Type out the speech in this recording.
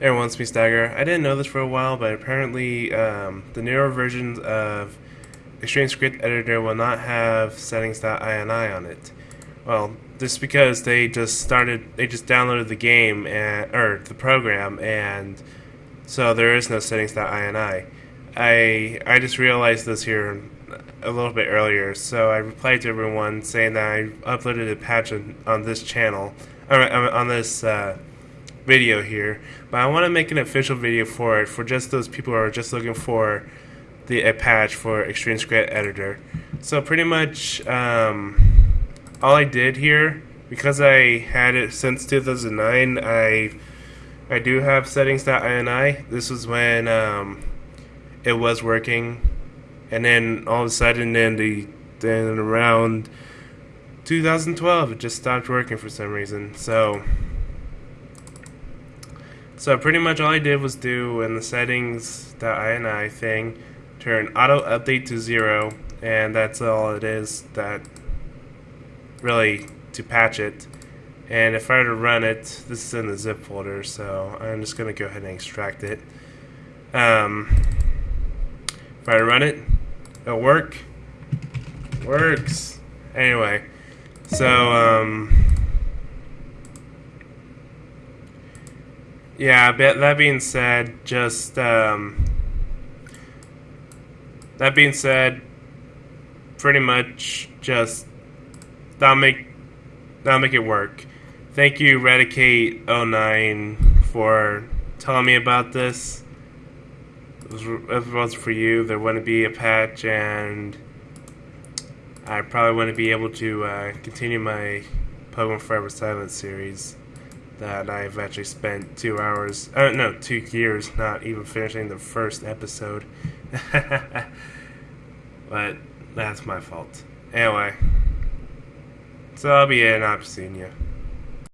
Everyone's me Stagger. I didn't know this for a while, but apparently um, the newer versions of Extreme Script Editor will not have settings.ini on it. Well, just because they just started, they just downloaded the game and or the program, and so there is no settings.ini. I I just realized this here a little bit earlier, so I replied to everyone saying that I uploaded a patch on, on this channel, or on this. Uh, video here, but I want to make an official video for it for just those people who are just looking for the a patch for Extreme Script Editor. So pretty much um, all I did here, because I had it since 2009, I I do have settings.ini. This was when um, it was working, and then all of a sudden, then the then around 2012, it just stopped working for some reason. So so pretty much all I did was do in the settings ini thing, turn auto update to zero, and that's all it is. That really to patch it. And if I were to run it, this is in the zip folder, so I'm just gonna go ahead and extract it. Um, if I run it, it'll work. Works. Anyway, so um. Yeah, but that being said, just um, that being said, pretty much just that'll make that'll make it work. Thank you, Redicate09, for telling me about this. If it wasn't for you, there wouldn't be a patch, and I probably wouldn't be able to uh, continue my Pokemon Forever Silence series that I've actually spent two hours, uh, no, two years not even finishing the first episode. but that's my fault. Anyway, so I'll be in. I've seen you.